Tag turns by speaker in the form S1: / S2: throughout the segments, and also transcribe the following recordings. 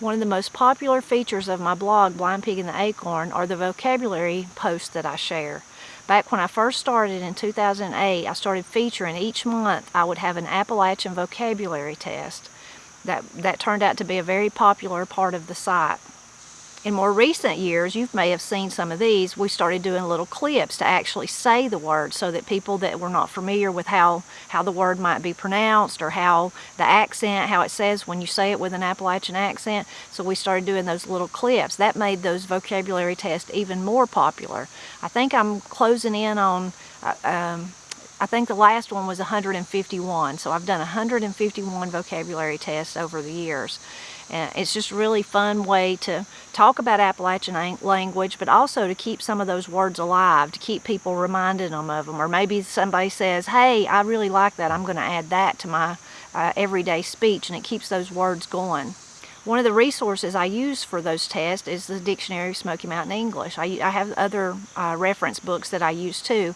S1: One of the most popular features of my blog, Blind Pig and the Acorn, are the vocabulary posts that I share. Back when I first started in 2008, I started featuring each month I would have an Appalachian vocabulary test. That, that turned out to be a very popular part of the site. In more recent years, you may have seen some of these, we started doing little clips to actually say the word so that people that were not familiar with how, how the word might be pronounced or how the accent, how it says when you say it with an Appalachian accent, so we started doing those little clips. That made those vocabulary tests even more popular. I think I'm closing in on, uh, um, I think the last one was 151, so I've done 151 vocabulary tests over the years. And it's just really fun way to talk about Appalachian language, but also to keep some of those words alive, to keep people reminding them of them. Or maybe somebody says, hey, I really like that. I'm going to add that to my uh, everyday speech, and it keeps those words going. One of the resources I use for those tests is the Dictionary of Smoky Mountain English. I, I have other uh, reference books that I use too.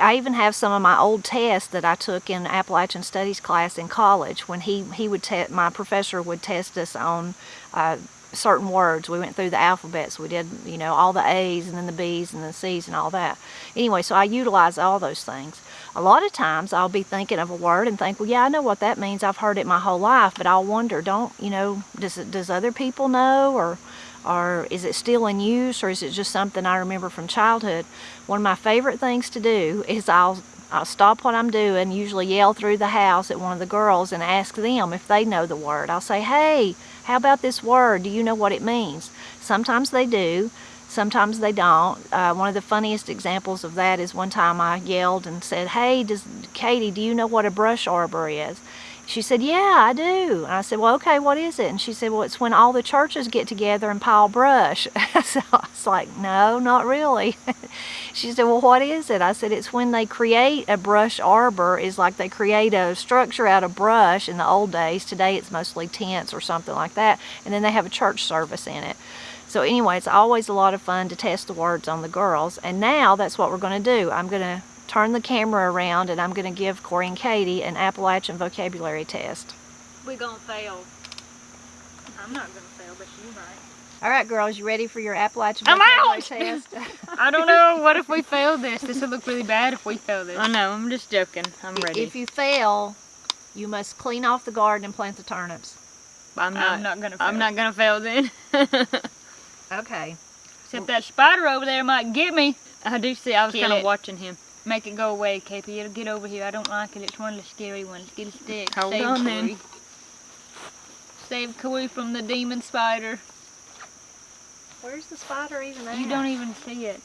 S1: I even have some of my old tests that I took in Appalachian Studies class in college when he, he would test, my professor would test us on uh, certain words. We went through the alphabets. We did, you know, all the A's and then the B's and the C's and all that. Anyway, so I utilize all those things. A lot of times I'll be thinking of a word and think, well, yeah, I know what that means. I've heard it my whole life, but I'll wonder, don't, you know, does, does other people know or or is it still in use or is it just something I remember from childhood? One of my favorite things to do is I'll I'll stop what I'm doing, usually yell through the house at one of the girls and ask them if they know the word. I'll say, hey, how about this word? Do you know what it means? Sometimes they do, sometimes they don't. Uh, one of the funniest examples of that is one time I yelled and said, hey, does, Katie, do you know what a brush arbor is? She said, yeah, I do. And I said, well, okay, what is it? And she said, well, it's when all the churches get together and pile brush. so I was like, no, not really. she said, well, what is it? I said, it's when they create a brush arbor, It's like they create a structure out of brush in the old days. Today it's mostly tents or something like that. And then they have a church service in it. So anyway, it's always a lot of fun to test the words on the girls. And now that's what we're going to do. I'm going to turn the camera around and I'm going to give Corey and Katie an Appalachian vocabulary test.
S2: We're going to fail. I'm not going to fail, but you might.
S1: All right, girls, you ready for your Appalachian
S2: I'm
S1: vocabulary
S2: out!
S1: test?
S2: I don't know. What if we fail this? This would look really bad if we fail this. I know. I'm just joking. I'm ready.
S1: If you fail, you must clean off the garden and plant the turnips.
S2: I'm not, I'm not gonna. Fail. I'm not gonna fail then.
S1: okay.
S2: Except that spider over there might get me. I do see. I was kind of watching him. Make it go away, KP. It'll get over here. I don't like it. It's one of the scary ones. Get a stick. Hold Save on then. Save Koi from the demon spider.
S1: Where's the spider even at?
S2: You don't even see it.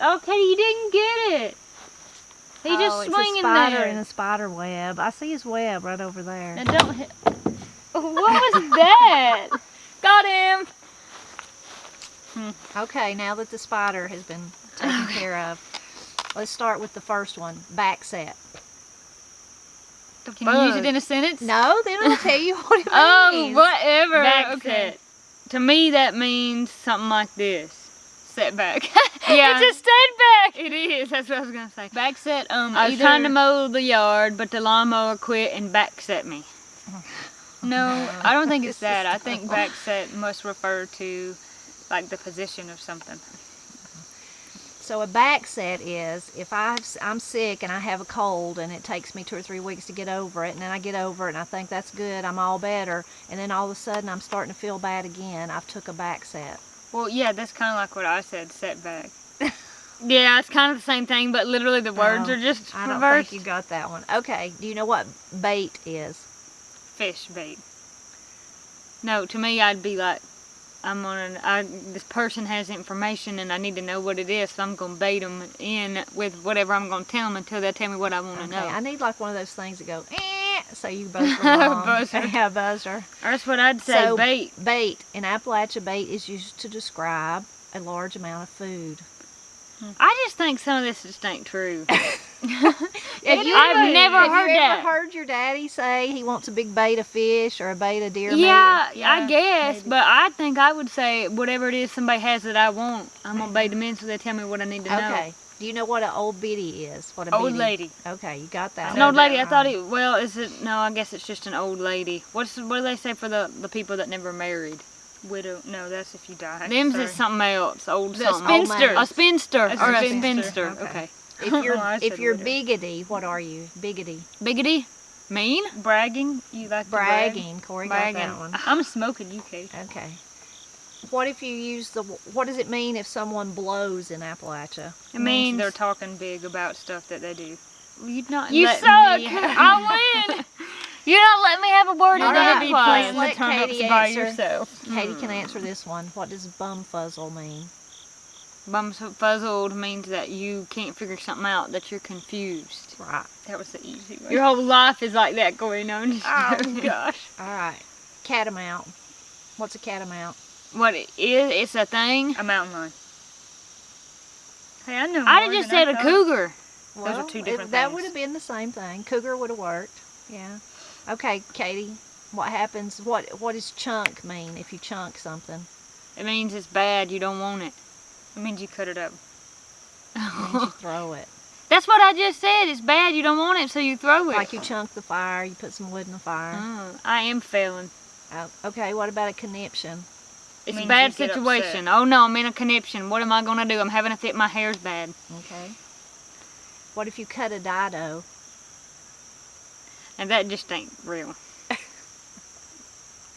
S2: Okay, you didn't get it. He oh, just swinging
S1: it's a spider
S2: there.
S1: in a spider web. I see his web right over there.
S2: Now don't hit. What was that? Got him.
S1: Hmm. Okay, now that the spider has been taken care of, Let's start with the first one, back set.
S2: Can you use it in a sentence?
S1: No, then I'll tell you what it
S2: oh,
S1: means.
S2: Oh, whatever. Back okay. set. To me, that means something like this. Setback. yeah. it's a setback. It is. That's what I was going to say. Back set, um, I was either... trying to mow the yard, but the lawnmower quit and back set me. No, I don't think it's that. I think back set must refer to like the position of something.
S1: So a back set is if i am sick and I have a cold and it takes me two or three weeks to get over it and then I get over it and I think that's good, I'm all better, and then all of a sudden I'm starting to feel bad again, I've took a back set.
S2: Well, yeah, that's kind of like what I said, setback. yeah, it's kind of the same thing, but literally the words are just reversed.
S1: I don't
S2: reversed.
S1: think you got that one. Okay, do you know what bait is?
S2: Fish bait. No, to me I'd be like I'm on I, this person has information and I need to know what it is, so I'm going to bait them in with whatever I'm going to tell them until they tell me what I want to
S1: okay,
S2: know.
S1: I need like one of those things that go, eh, so you buzz
S2: buzzer.
S1: Yeah, buzzer.
S2: That's what I'd say,
S1: so,
S2: bait.
S1: Bait. In Appalachia, bait is used to describe a large amount of food.
S2: I just think some of this just ain't true.
S1: you,
S2: I've never
S1: have
S2: heard
S1: you
S2: that.
S1: ever heard your daddy say he wants a big bait of fish or a bait of deer
S2: yeah. Yeah, I guess, maybe. but I think I would say whatever it is somebody has that I want, I'm gonna bait them in so they tell me what I need to
S1: know.
S2: Okay.
S1: Do you know what an old biddy is? What a
S2: old
S1: biddy?
S2: lady.
S1: Okay, you got that.
S2: An old lady. I thought it. Well, is it? No, I guess it's just an old lady. What's what do they say for the the people that never married?
S3: Widow. No, that's if you die.
S2: Them's
S3: Sorry.
S2: is something else. Old
S3: The
S2: something.
S1: spinster.
S2: A spinster.
S3: A
S2: or a
S3: spinster.
S2: spinster.
S1: Okay.
S2: Okay.
S1: If you're
S3: Oh,
S1: if you're
S3: widow.
S1: biggity, what are you? Biggity.
S2: Biggity. Mean.
S3: bragging. You like to brag?
S1: Bragging. Corey
S2: Bragging.
S1: got that one.
S3: I'm smoking you, Kate.
S1: Okay. What if you use the? What does it mean if someone blows in Appalachia?
S2: It means
S3: they're talking big about stuff that they do.
S2: you not.
S3: You
S2: let
S3: suck.
S2: Me, I win. You don't let me have a word
S3: You're
S1: All
S2: in
S3: gonna
S1: right,
S3: be
S2: edgewise.
S3: playing
S1: Let
S3: the turnips
S1: Katie
S3: by
S1: answer.
S3: yourself.
S1: Katie can mm. answer this one. What does bumfuzzle mean?
S2: Bumfuzzled means that you can't figure something out, that you're confused.
S1: Right.
S3: That was the easy one.
S2: Your whole life is like that going on.
S3: oh gosh.
S1: All right. Catamount. What's a catamount?
S2: What it is, it's a thing.
S3: A mountain lion. Hey, I know.
S2: I
S3: more
S2: just said a
S3: thought.
S2: cougar.
S3: Those are two
S1: it-
S3: different
S1: That would have been the same thing. Cougar would have worked. Yeah. Okay, Katie. What happens? What What does chunk mean if you chunk something?
S2: It means it's bad, you don't want it.
S3: It means you cut it up.
S1: It means you throw it.
S2: That's what I just said. It's bad, you don't want it, so you throw it.
S1: Like you chunk the fire, you put some wood in the fire.
S2: Mm, I am failing.
S1: Oh, okay, what about a conniption?
S2: It's a bad situation. Oh no, I'm in a conniption. What am I gonna do? I'm having a fit. My hair's bad.
S1: Okay. What if you cut a dido?
S2: And that just ain't real.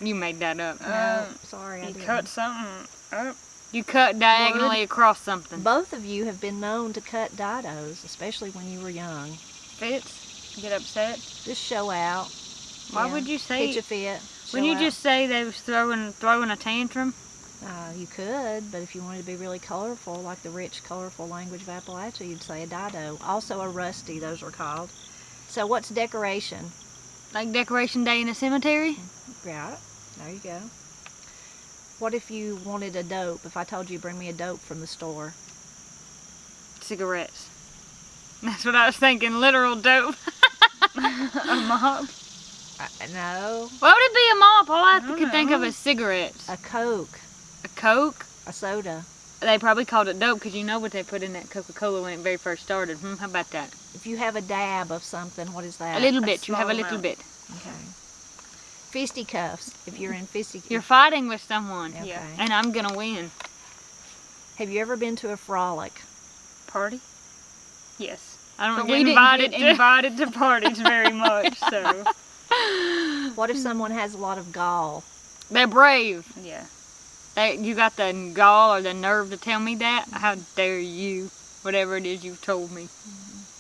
S2: you made that up.
S1: No,
S3: Um,
S1: sorry, I
S3: You
S1: didn't.
S3: cut something up.
S2: You cut diagonally across something.
S1: Both of you have been known to cut didos, especially when you were young.
S3: Fits. Get upset.
S1: Just show out.
S2: Why
S1: yeah,
S2: would you say?
S1: Pitch a fit.
S2: When
S1: show
S2: you
S1: out.
S2: just say they was throwing throwing a tantrum?
S1: Uh, you could, but if you wanted to be really colorful, like the rich, colorful language of Appalachia, you'd say a dido. Also a rusty, those are called. So what's decoration?
S2: Like decoration day in a cemetery?
S1: Got it. There you go. What if you wanted a dope? If I told you bring me a dope from the store,
S2: Cigarettes. That's what I was thinking. Literal dope.
S3: a mop.
S1: uh, no,
S2: Why would it be a mop? All I,
S3: I
S2: could think of
S3: know.
S2: is cigarettes.
S1: a Coke,
S2: A Coke.
S1: a soda.
S2: They probably called it dope because you know what they put in that Coca-Cola when it very first started. Hmm, how about that?
S1: If you have a dab of something, what is that?
S2: A little
S3: a
S2: bit. You have a little
S3: amount.
S2: bit.
S1: Okay. Fisticuffs. If you're in fisticuffs.
S2: You're fighting with someone,
S1: Okay.
S3: Yeah.
S2: and I'm gonna win.
S1: Have you ever been to a frolic?
S3: Party. Yes.
S2: I don't
S3: But
S2: get
S3: we
S2: invited.
S3: get
S2: to-
S3: invited to parties very much, so
S1: What if someone has a lot of gall?
S2: They're brave.
S3: yeah.
S2: They, you got the gall or the nerve to tell me that? Mm-hmm. How dare you? Whatever it is you've told me.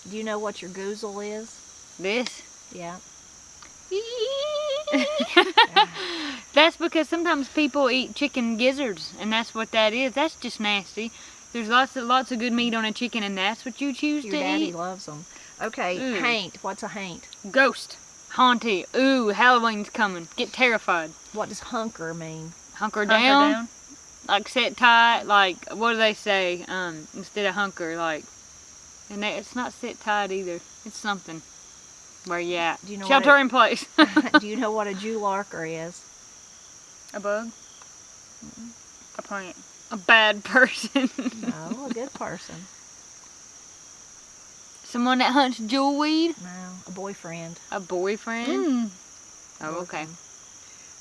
S1: Do you know what your goozle is?
S2: This.
S1: Yeah.
S2: that's because sometimes people eat chicken gizzards, and that's what that is. That's just nasty. There's lots of lots of good meat on a chicken, and that's what you choose
S1: Your
S2: to
S1: daddy
S2: eat.
S1: loves them. Okay,
S2: Ooh.
S1: haint. What's a haint?
S2: Ghost, haunty. Ooh, Halloween's coming. Get terrified.
S1: What does hunker mean?
S2: Hunker,
S3: Hunker
S2: down,
S3: down.
S2: like sit tight. Like what do they say? Um, instead of hunker, like, and they, it's not sit tight either. It's something. Where you at?
S1: Do you know what
S2: Shelter
S1: it-
S2: in place.
S1: Do you know what a Jularker is?
S3: A bug. A plant.
S2: a bad person.
S1: No, a good person.
S2: Someone that hunts jewelweed.
S1: No, a boyfriend.
S2: A boyfriend.
S3: Mm.
S2: Oh, okay.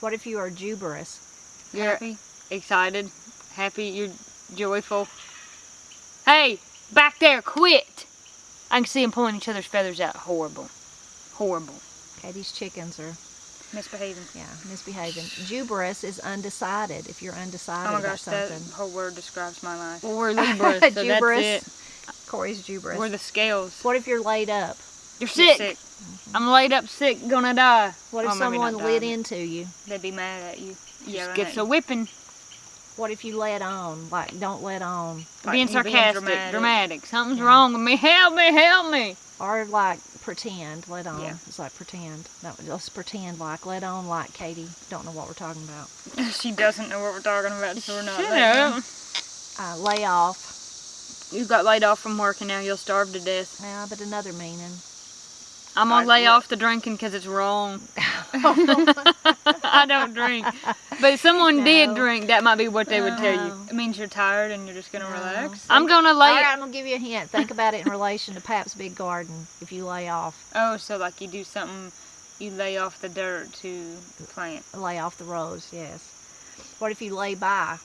S1: What if you are juberous?
S2: You're
S3: Happy.
S2: excited, happy, you're joyful. Hey, back there, quit! I can see them pulling each other's feathers out. Horrible. Horrible.
S1: Okay, these chickens are,
S3: Misbehaving.
S1: yeah, misbehaving. Juberous is undecided, if you're undecided
S3: Oh my
S1: about
S3: gosh, that
S1: something.
S3: whole word describes my life.
S2: Well, we're Libras, so
S1: Juberous.
S2: that's it.
S1: Corey's juberous.
S2: We're the scales.
S1: what if you're laid up?
S2: You're
S3: You're
S2: sick. Mm-hmm. I'm laid up sick, gonna die.
S1: What if
S2: Oh,
S1: someone
S2: die,
S1: lit
S2: but
S1: into you?
S3: They'd be mad at you. Yeah,
S2: Just gets a whipping.
S1: What if you let on? Like, don't let on.
S3: Like,
S2: being
S3: you're being
S2: sarcastic,
S3: dramatic.
S2: dramatic. Something's
S1: Yeah.
S2: wrong with me. Help me, help me.
S1: Or like pretend, let on.
S3: Yeah.
S1: It's like pretend. No, just pretend like let on like Katie. Don't know what we're talking about.
S3: she doesn't know what we're talking about, so we're not.
S2: Shut up.
S1: Uh, lay off.
S2: You got laid off from work and now you'll starve to death.
S1: Yeah, but another meaning.
S2: I'm gonna lay
S3: would-
S2: off the drinking because it's wrong. I don't drink. But if someone did drink, that might be what they would tell you.
S3: It means you're tired and you're just gonna
S1: No.
S3: relax.
S2: I'm gonna lay.
S1: All right, I'm gonna give you a hint. Think about it in relation to Pap's Big Garden. If you lay off,
S3: Oh, so like you do something, you lay off the dirt to plant.
S1: lay off the rows. Yes. What if you lay by?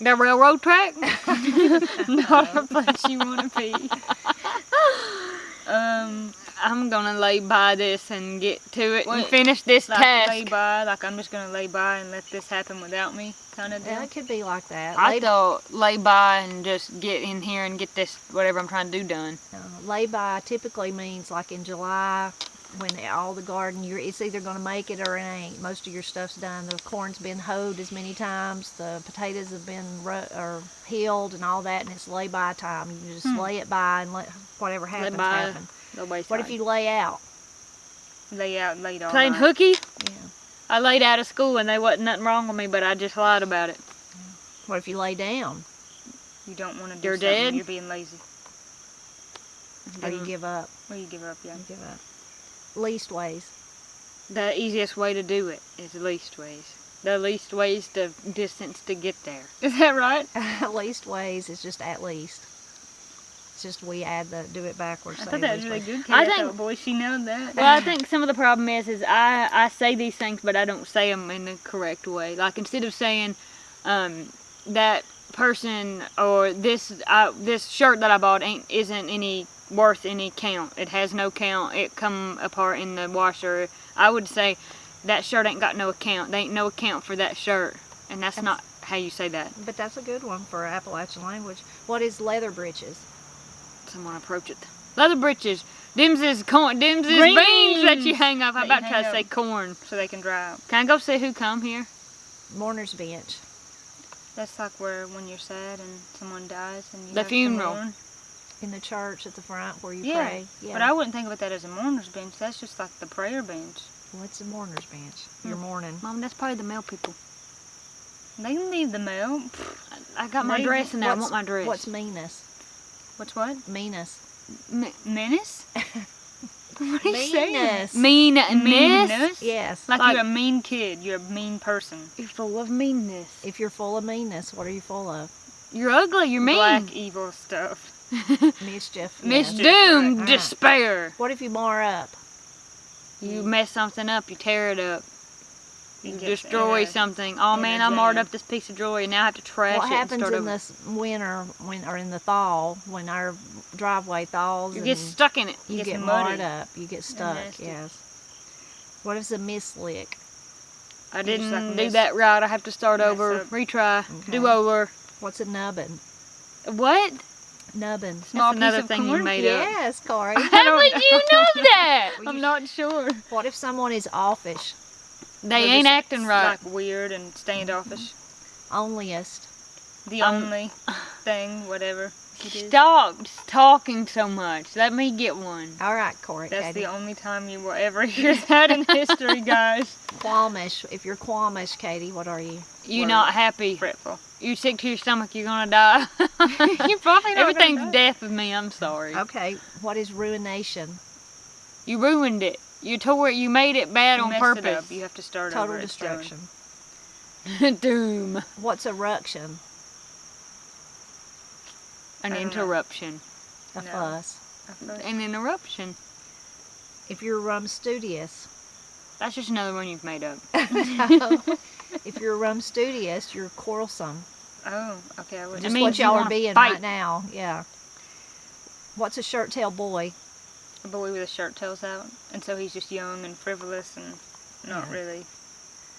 S2: The railroad track? Not a place you want to be. um, I'm gonna lay by this and get to it and
S3: What?
S2: finish this
S3: Like
S2: task.
S3: lay by, like I'm just gonna lay by and let this happen without me, kind of deal.
S1: Yeah, it could be like that.
S2: I
S1: lay,
S2: thought lay by and just get in here and get this whatever I'm trying to do done.
S1: uh, lay by typically means like in July when all the garden you're it's either going to make it or it ain't. Most of your stuff's done. The corn's been hoed as many times. The potatoes have been ru- or healed and all that, and it's lay by time. You just
S3: Hmm.
S1: lay it by and let whatever happens
S2: by.
S1: happen.
S2: The wayside.
S1: What if you lay out?
S3: Lay out, laid all
S2: playing
S3: night.
S2: hooky?
S1: Yeah.
S2: I laid out of school and there wasn't nothing wrong with me, but I just lied about it.
S1: What if you lay down
S3: You don't want to do
S2: You're
S3: something.
S2: dead?
S3: You're being lazy.
S1: or you give up?
S3: Well, you give up, yeah.
S1: You give up. Least ways.
S2: The easiest way to do it is least ways. The least ways the distance to get there.
S3: Is that right?
S1: least ways is just at least. It's just we add the do it backwards.
S3: I thought that was really good.
S2: I think-
S3: boy, she knows that.
S2: Well, I think some of the problem is, is I, I say these things, but I don't say them in the correct way. Like instead of saying, um, that person or this I, this shirt that I bought ain't isn't any worth any count. It has no count. It come apart in the washer. I would say that shirt ain't got no account. They ain't no account for that shirt, and that's
S1: That's-
S2: not how you say that.
S1: But that's a good one for Appalachian language. What is leather breeches?
S2: Someone approach it. Leather breeches. Dims is corn. Dims is
S3: Greens
S2: beans that you hang up. I'm about to try to say corn.
S3: so they can dry out.
S2: Can I go see who come here?
S1: Mourner's bench.
S3: That's like where when you're sad and someone dies and you
S2: The funeral.
S1: In the church at the front where you
S3: Yeah,
S1: pray. Yeah.
S3: But I wouldn't think about that as a mourner's bench. That's just like the prayer bench.
S1: What's a mourner's bench? You're
S3: Hmm.
S1: mourning.
S2: Mom, that's probably the mail people.
S3: They can leave the mail.
S2: I got my dress in there. I want my dress.
S1: What's meanness?
S3: What's what?
S1: Meanness.
S2: Me-
S3: Menace? what are you saying?
S1: Meanness.
S2: Uh, meanness?
S3: Meanness?
S1: Yes.
S3: Like,
S2: Like-
S3: you're a mean kid. You're a mean person.
S2: You're full of meanness.
S1: If you're full of meanness, what are you full of?
S2: You're ugly. You're mean.
S3: Black evil stuff.
S1: Mischief.
S2: Miss
S1: yes.
S2: Doom,
S1: right.
S2: despair.
S1: What if you mar up?
S2: You mess something up. You tear it up. You
S3: It gets
S2: destroy
S3: in
S2: something. Oh
S3: in
S2: man, I marred
S3: jam.
S2: up this piece of jewelry. And now I have to trash
S1: what
S2: it and
S1: happens
S2: start
S1: in
S2: over.
S1: this winter when or in the thaw when our driveway thaws
S2: You get stuck in it.
S1: you
S3: gets
S1: get
S3: muddy
S1: marred up, you get stuck, yes. What is a mislick?
S2: I
S3: You
S2: didn't
S3: like,
S2: do
S3: mess-
S2: that right. I have to start
S3: mess
S2: over,
S3: up.
S2: retry,
S1: Okay.
S2: do over.
S1: What's a nubbin?
S2: What?
S1: Nubbin.
S3: Small
S2: That's another
S3: piece of
S2: thing you
S3: corn?
S2: made up.
S1: Yes, Corey.
S2: How would you know that? I'm not sure.
S1: what if someone is offish?
S2: They ain't
S3: just,
S2: acting right.
S3: Like weird and standoffish.
S1: Onlyest.
S3: The
S2: Um,
S3: only thing, whatever it is.
S2: Stop talking so much. Let me get one.
S1: All right, Corey.
S3: That's
S1: Katie.
S3: the only time you will ever hear that in history, guys.
S1: Qualmish. If you're qualmish, Katie, what are you?
S2: You
S3: Word.
S2: not happy.
S3: Fretful.
S2: You sick to your stomach, you're gonna die.
S3: You're probably not
S2: Everything's
S3: gonna die.
S2: death with me, I'm sorry.
S1: Okay. What is ruination?
S2: You ruined it. You tore it, you made it bad
S3: You
S2: on
S3: messed it
S2: purpose.
S3: up. You have to start
S1: Total
S3: over. It's done.
S1: destruction.
S2: Doom.
S1: What's eruption?
S2: An
S3: I know.
S2: interruption.
S1: A
S3: No.
S1: fuss.
S3: I feel-
S2: An interruption.
S1: If you're rumstudious.
S2: That's just another one you've made up.
S1: if you're rumstudious, you're quarrelsome.
S3: Oh, okay. I would
S1: Just what
S2: you
S1: y'all are being
S2: fight.
S1: right now. Yeah. What's a shirt tail boy?
S3: A boy with his shirt tails out, and so he's just young and frivolous and not
S1: Yeah.
S3: really.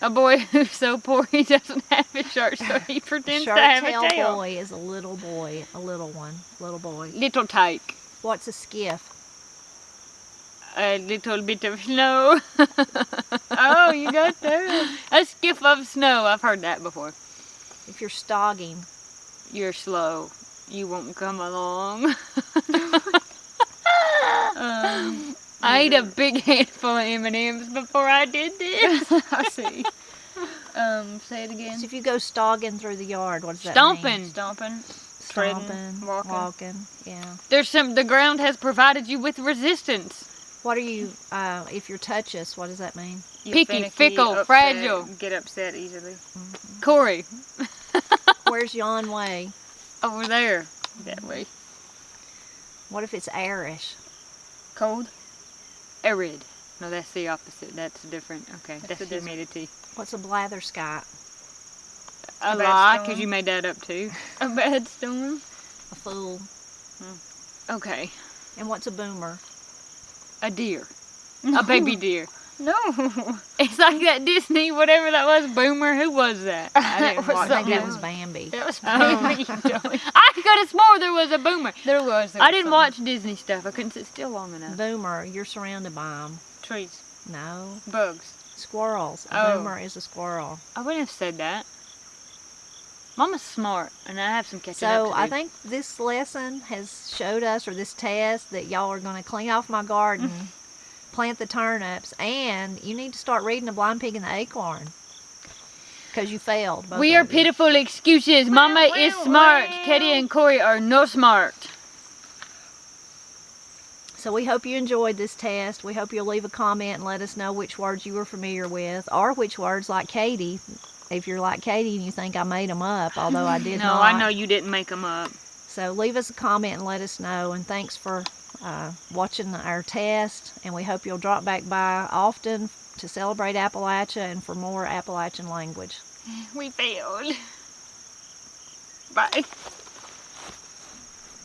S2: A boy who's so poor he doesn't have a shirt, so he pretends to have a tail.
S1: boy is a little boy, a little one, little boy.
S2: Little tyke.
S1: What's a skiff?
S2: A little bit of snow.
S3: Oh, you got that.
S2: a skiff of snow. I've heard that before.
S1: If you're stogging,
S2: You're slow. You won't come along.
S3: Um,
S2: I ate a big handful of M&Ms before I did this.
S3: I see. Um, say it again.
S1: so if you go stogging through the yard, what does that
S2: Stomping.
S1: mean?
S3: Stomping. treading,
S1: Stomping,
S3: walking.
S1: walking. Yeah.
S2: There's some. The ground has provided you with resistance.
S1: What are you? Uh, if you're touchous, what does that mean?
S3: You're
S2: Picky,
S3: finicky,
S2: fickle,
S3: upset,
S2: fragile.
S3: Get upset easily.
S2: Corey,
S1: Where's yon way?
S2: over there. That way.
S1: What if it's airish?
S3: Cold.
S2: Arid. No, that's the opposite. That's different. Okay, that's,
S3: the desert.
S2: humidity.
S1: What's a blatherskite?
S2: A, a lie, because you made that up too. a bad storm.
S1: A fool.
S2: Hmm. Okay.
S1: And what's a boomer?
S2: A deer. A baby deer.
S3: No.
S2: It's like that Disney, whatever that was, Boomer. Who was that?
S1: I didn't watch I think that was Bambi.
S3: That was oh, Bambi.
S2: I could have swore there was a Boomer.
S3: There was. There
S2: I
S3: was
S2: didn't
S3: something.
S2: watch Disney stuff. I couldn't sit still long enough.
S1: Boomer, you're surrounded by them.
S3: Trees.
S1: No.
S3: Bugs.
S1: Squirrels. A
S2: Oh.
S1: boomer is a squirrel.
S2: I wouldn't have said that. Mama's smart, and I have some catching up
S1: So I think this lesson has showed us, or this test, that y'all are going to clean off my garden, mm. Plant the turnips, and you need to start reading The Blind Pig and the Acorn. Because you failed.
S2: We are
S1: you.
S2: pitiful excuses. Mama is smart.
S3: well.
S2: Katie and Corey are no smart.
S1: So we hope you enjoyed this test. We hope you'll leave a comment and let us know which words you were familiar with, or which words, like Katie, if you're like Katie and you think I made them up, although I did
S2: no,
S1: not.
S2: I know you didn't make them up.
S1: So leave us a comment and let us know. And thanks for uh, watching our test. And we hope you'll drop back by often to celebrate Appalachia and for more Appalachian language.
S2: We failed. Bye.